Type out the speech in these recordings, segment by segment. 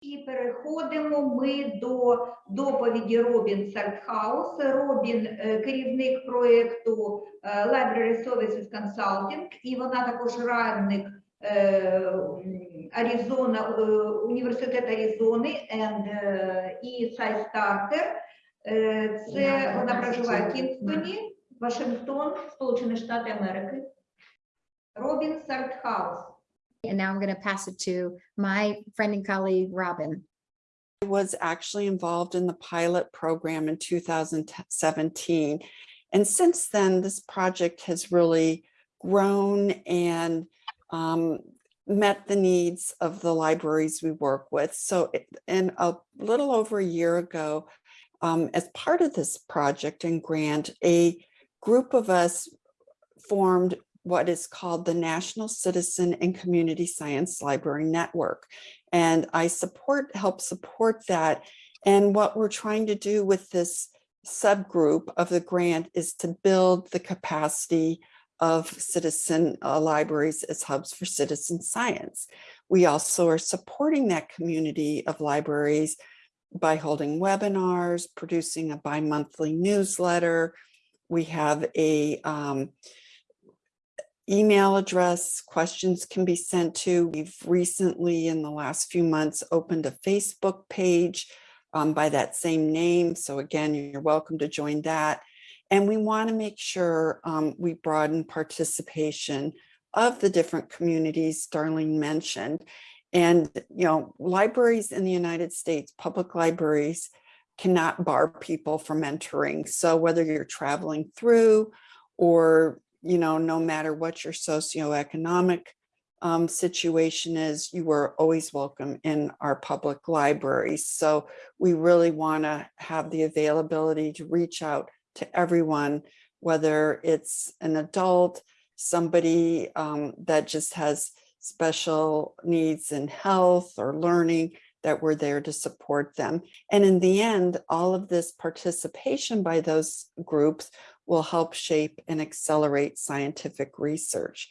І переходимо ми до доповіді Робін Сальтхаус. Робін е, керівник проєкту е, Library Services Consulting, і вона також радник е, Аризона, е, університет Аризони and, і. Е, Це вона проживає в Кінгстоні, Вашингтон, Сполучені Штати Америки. Робін Сальтхаус. And now I'm going to pass it to my friend and colleague, Robin. I was actually involved in the pilot program in 2017. And since then, this project has really grown and um, met the needs of the libraries we work with. So in a little over a year ago, um, as part of this project and grant, a group of us formed what is called the National Citizen and Community Science Library Network. And I support, help support that. And what we're trying to do with this subgroup of the grant is to build the capacity of citizen uh, libraries as hubs for citizen science. We also are supporting that community of libraries by holding webinars, producing a bi-monthly newsletter. We have a um, email address questions can be sent to. We've recently, in the last few months, opened a Facebook page um, by that same name. So again, you're welcome to join that. And we want to make sure um, we broaden participation of the different communities Darlene mentioned. And, you know, libraries in the United States, public libraries cannot bar people from entering. So whether you're traveling through or you know, no matter what your socioeconomic um, situation is, you are always welcome in our public libraries. So we really want to have the availability to reach out to everyone, whether it's an adult, somebody um, that just has special needs in health or learning, that we're there to support them. And in the end, all of this participation by those groups will help shape and accelerate scientific research.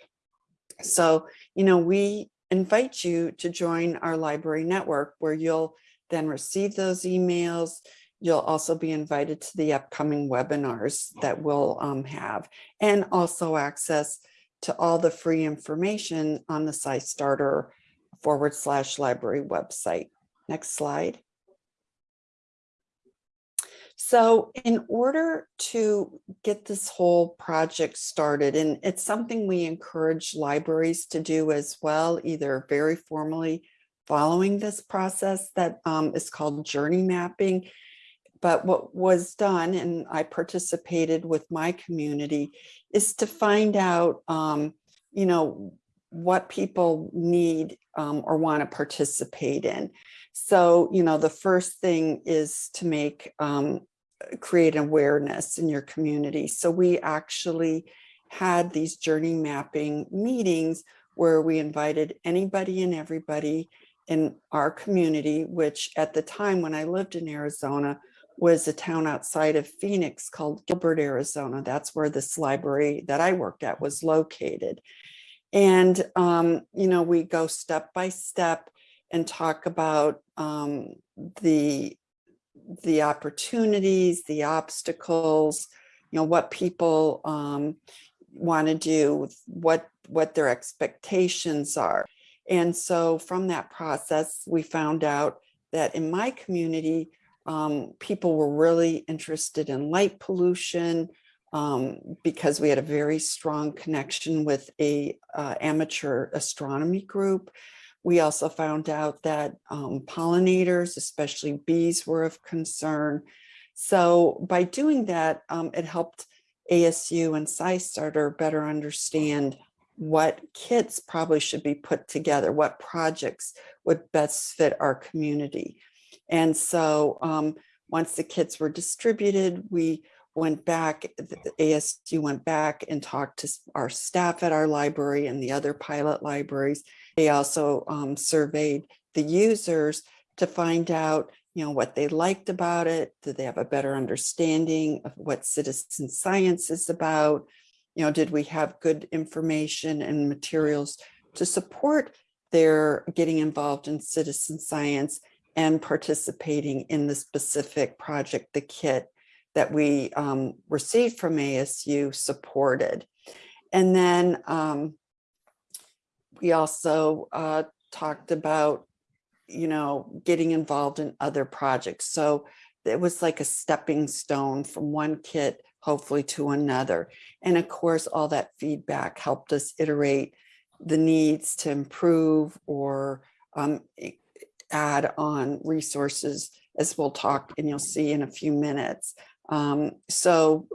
So, you know, we invite you to join our library network where you'll then receive those emails. You'll also be invited to the upcoming webinars that we'll um, have and also access to all the free information on the SciStarter forward slash library website. Next slide. So in order to get this whole project started, and it's something we encourage libraries to do as well, either very formally following this process that um, is called journey mapping. But what was done, and I participated with my community, is to find out, um, you know, what people need um, or want to participate in. So, you know, the first thing is to make um, create awareness in your community. So we actually had these journey mapping meetings where we invited anybody and everybody in our community, which at the time when I lived in Arizona was a town outside of Phoenix called Gilbert, Arizona. That's where this library that I worked at was located. And, um, you know, we go step by step and talk about um, the the opportunities, the obstacles, you know, what people um, want to do, what what their expectations are. And so from that process, we found out that in my community, um, people were really interested in light pollution um, because we had a very strong connection with a uh, amateur astronomy group. We also found out that um, pollinators, especially bees, were of concern. So by doing that, um, it helped ASU and SciStarter better understand what kits probably should be put together, what projects would best fit our community. And so um, once the kits were distributed, we went back, the ASU went back and talked to our staff at our library and the other pilot libraries. They also um, surveyed the users to find out, you know, what they liked about it. Did they have a better understanding of what citizen science is about? You know, did we have good information and materials to support their getting involved in citizen science? and participating in the specific project, the kit that we um, received from ASU supported. And then um, we also uh, talked about, you know, getting involved in other projects. So it was like a stepping stone from one kit, hopefully to another. And of course, all that feedback helped us iterate the needs to improve or um, add on resources, as we'll talk and you'll see in a few minutes. Um, so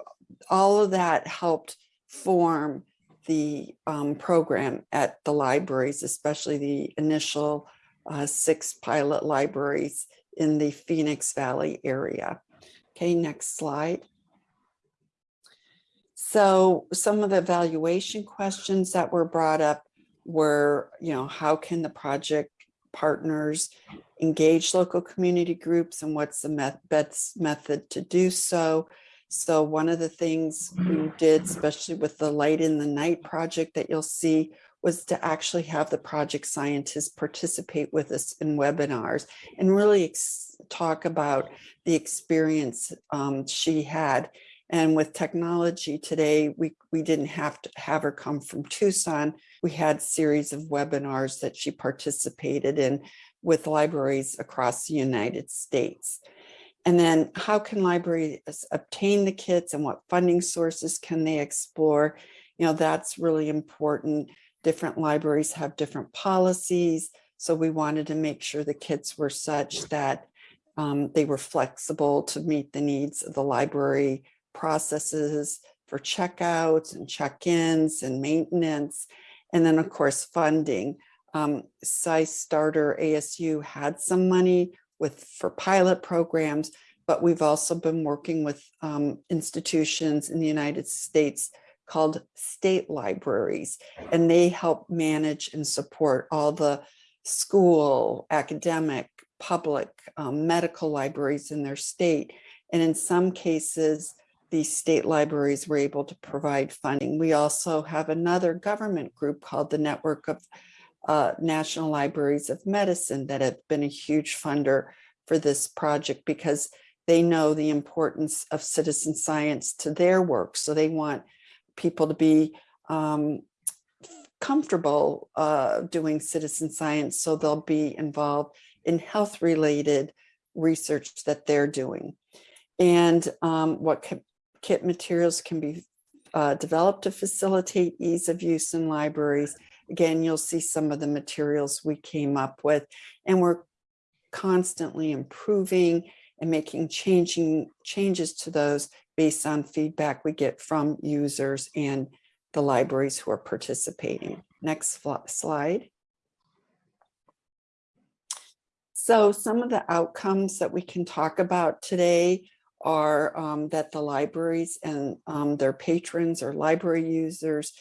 all of that helped form the um, program at the libraries, especially the initial uh, six pilot libraries in the Phoenix Valley area. Okay, next slide. So some of the evaluation questions that were brought up were, you know, how can the project partners engage local community groups and what's the best method to do so? So one of the things we did, especially with the Light in the Night project that you'll see, was to actually have the project scientists participate with us in webinars and really talk about the experience um, she had. And with technology today, we, we didn't have to have her come from Tucson. We had series of webinars that she participated in with libraries across the United States. And then how can libraries obtain the kits and what funding sources can they explore? You know, that's really important. Different libraries have different policies. So we wanted to make sure the kits were such that um, they were flexible to meet the needs of the library processes for checkouts and check-ins and maintenance. And then of course, funding. Um, SciStarter ASU had some money with for pilot programs, but we've also been working with um, institutions in the United States called state libraries, and they help manage and support all the school, academic, public, um, medical libraries in their state. And in some cases, these state libraries were able to provide funding. We also have another government group called the Network of uh, National Libraries of Medicine that have been a huge funder for this project because they know the importance of citizen science to their work. So they want people to be um, comfortable uh, doing citizen science. So they'll be involved in health related research that they're doing. And um, what kit materials can be uh, developed to facilitate ease of use in libraries. Again, you'll see some of the materials we came up with and we're constantly improving and making changing changes to those based on feedback we get from users and the libraries who are participating. Next slide. So some of the outcomes that we can talk about today are um, that the libraries and um, their patrons or library users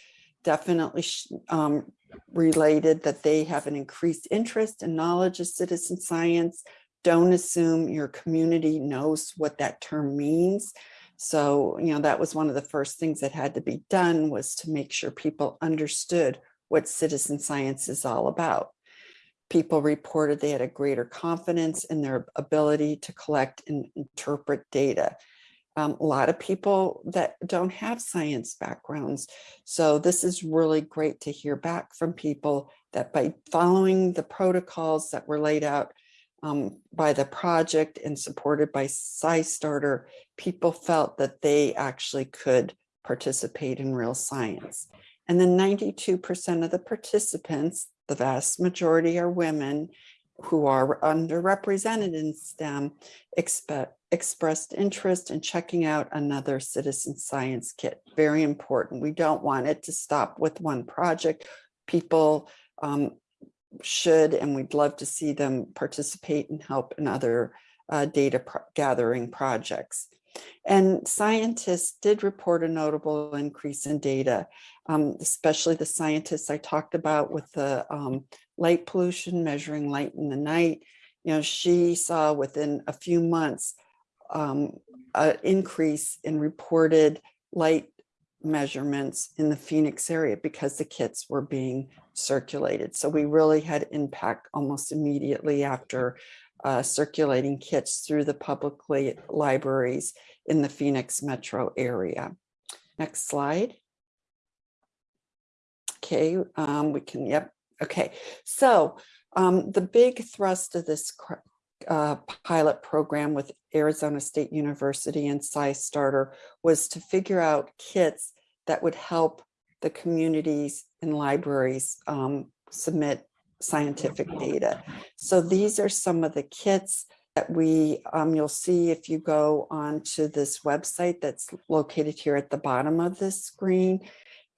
definitely um, related that they have an increased interest and knowledge of citizen science. Don't assume your community knows what that term means. So, you know, that was one of the first things that had to be done was to make sure people understood what citizen science is all about. People reported they had a greater confidence in their ability to collect and interpret data. Um, a lot of people that don't have science backgrounds. So this is really great to hear back from people that by following the protocols that were laid out um, by the project and supported by SciStarter, people felt that they actually could participate in real science. And then 92% of the participants, the vast majority are women who are underrepresented in STEM, expect, expressed interest in checking out another citizen science kit. Very important. We don't want it to stop with one project. People um, should, and we'd love to see them participate and help in other uh, data pro gathering projects. And scientists did report a notable increase in data, um, especially the scientists I talked about with the um, light pollution, measuring light in the night. You know, she saw within a few months um, an increase in reported light measurements in the Phoenix area because the kits were being circulated. So we really had impact almost immediately after uh, circulating kits through the public li- libraries in the Phoenix metro area. Next slide. Okay, um, we can, yep, okay. So um, the big thrust of this uh, pilot program with Arizona State University and SciStarter was to figure out kits that would help the communities and libraries um, submit scientific data. So these are some of the kits that we, um, you'll see if you go onto this website that's located here at the bottom of this screen.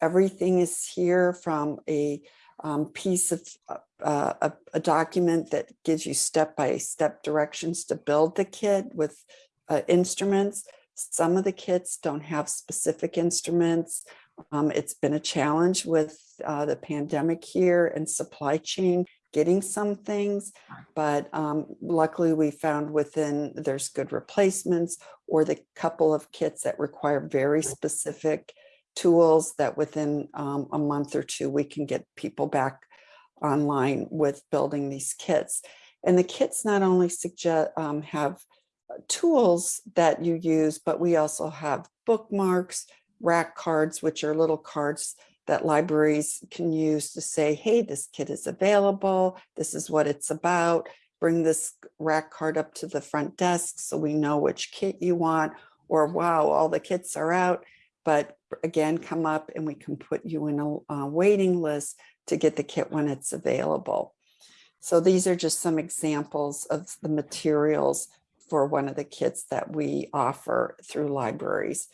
Everything is here from a um, piece of uh, a, a document that gives you step-by-step directions to build the kit with uh, instruments. Some of the kits don't have specific instruments. Um, it's been a challenge with uh, the pandemic here and supply chain getting some things, but um, luckily we found within there's good replacements or the couple of kits that require very specific tools that within um, a month or two we can get people back online with building these kits. And the kits not only suggest um, have tools that you use, but we also have bookmarks, rack cards, which are little cards that libraries can use to say, hey, this kit is available. This is what it's about. Bring this rack card up to the front desk so we know which kit you want. Or wow, all the kits are out. But again, come up and we can put you in a waiting list to get the kit when it's available. So these are just some examples of the materials for one of the kits that we offer through libraries.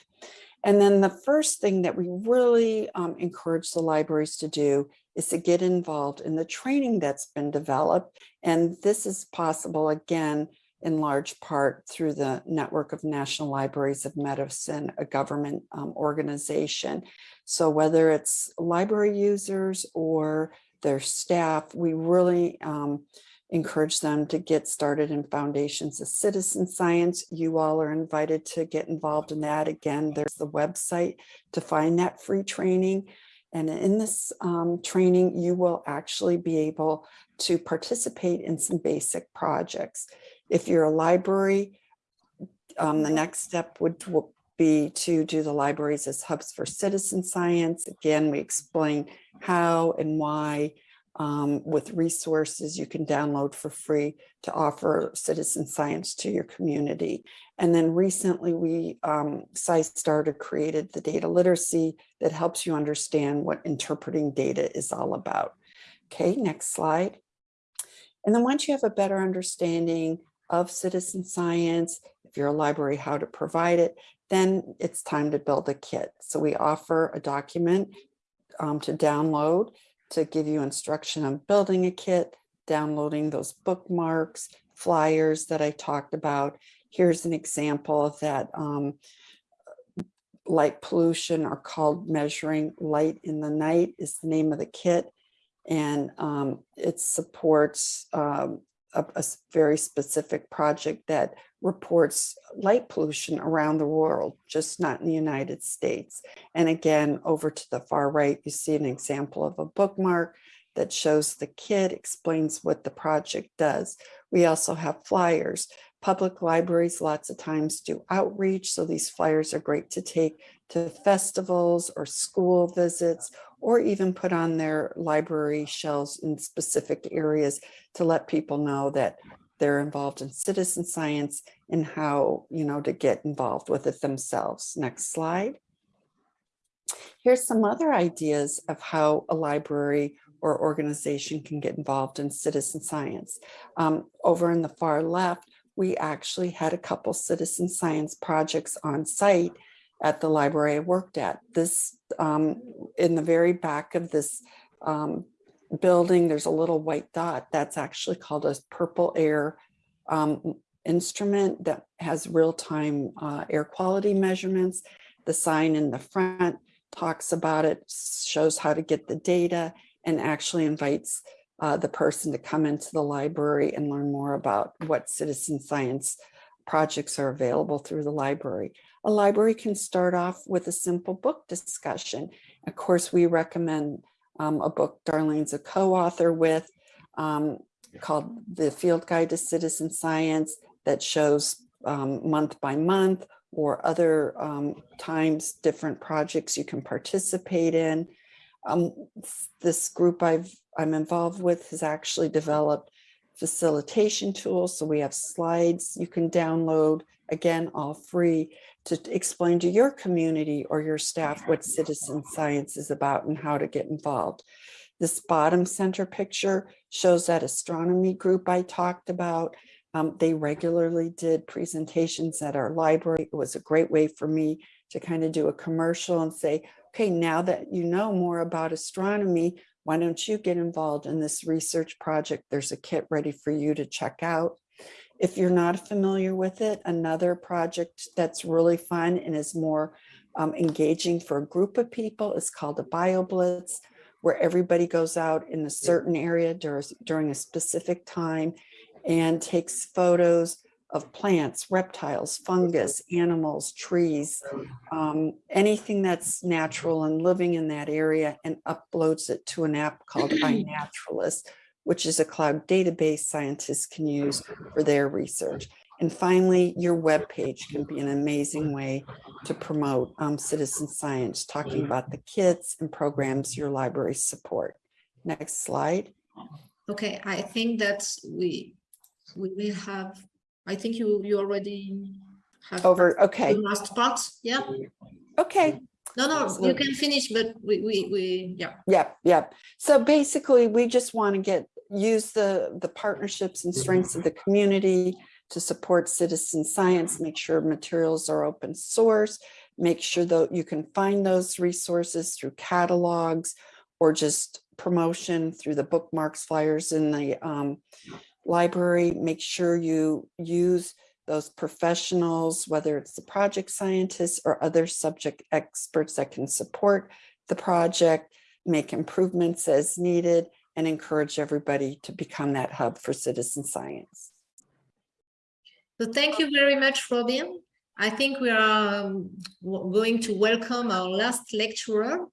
And then the first thing that we really um, encourage the libraries to do is to get involved in the training that's been developed. And this is possible again, in large part through the Network of National Libraries of Medicine, a government um, organization. So whether it's library users or their staff, we really um, encourage them to get started in foundations of citizen science. You all are invited to get involved in that. Again, there's the website to find that free training. And in this um, training, you will actually be able to participate in some basic projects. If you're a library, um, the next step would be to do the libraries as hubs for citizen science. Again, we explain how and why um, with resources you can download for free to offer citizen science to your community. And then recently we, um, SciStarter created the data literacy that helps you understand what interpreting data is all about. Okay, next slide. And then once you have a better understanding of citizen science, if you're a library, how to provide it, then it's time to build a kit. So we offer a document um, to download to give you instruction on building a kit, downloading those bookmarks, flyers that I talked about. Here's an example of that um, light pollution are called measuring light in the night is the name of the kit. And um, it supports um, a, a very specific project that reports light pollution around the world, just not in the United States. And again, over to the far right, you see an example of a bookmark that shows the kit, explains what the project does. We also have flyers. Public libraries lots of times do outreach, so these flyers are great to take to festivals or school visits, or even put on their library shelves in specific areas to let people know that they're involved in citizen science and how, you know, to get involved with it themselves. Next slide. Here's some other ideas of how a library or organization can get involved in citizen science. Um, over in the far left, we actually had a couple citizen science projects on site at the library I worked at. This, um, in the very back of this um, building, there's a little white dot. That's actually called a PurpleAir um, instrument that has real-time uh, air quality measurements. The sign in the front talks about it, shows how to get the data, and actually invites uh, the person to come into the library and learn more about what citizen science projects are available through the library. A library can start off with a simple book discussion. Of course, we recommend um, a book Darlene's a co-author with. Um, called the Field Guide to Citizen Science that shows um, month by month or other um, times, different projects you can participate in. Um, this group I've, I'm involved with has actually developed facilitation tools. So we have slides you can download, again, all free to explain to your community or your staff what citizen science is about and how to get involved. This bottom center picture shows that astronomy group I talked about. Um, they regularly did presentations at our library. It was a great way for me to kind of do a commercial and say, okay, now that you know more about astronomy, why don't you get involved in this research project? There's a kit ready for you to check out. If you're not familiar with it, another project that's really fun and is more um, engaging for a group of people is called a BioBlitz, where everybody goes out in a certain area during, during a specific time and takes photos of plants, reptiles, fungus, animals, trees, um, anything that's natural and living in that area and uploads it to an app called iNaturalist, which is a cloud database scientists can use for their research. And finally, your web page can be an amazing way to promote um, citizen science, talking about the kits and programs your library support. Next slide. Okay, I think that we, we will have, I think you, you already have. Over, okay, The last part, yeah? okay. No, no, you can finish, but we, we, we, yeah. Yep, yep. So basically, we just want to get, use the, the partnerships and strengths of the community to support citizen science, make sure materials are open source, make sure that you can find those resources through catalogs or just promotion through the bookmarks flyers in the um, library. Make sure you use those professionals, whether it's the project scientists or other subject experts that can support the project, make improvements as needed, and encourage everybody to become that hub for citizen science. So thank you very much, Robin. I think we are um, going to welcome our last lecturer.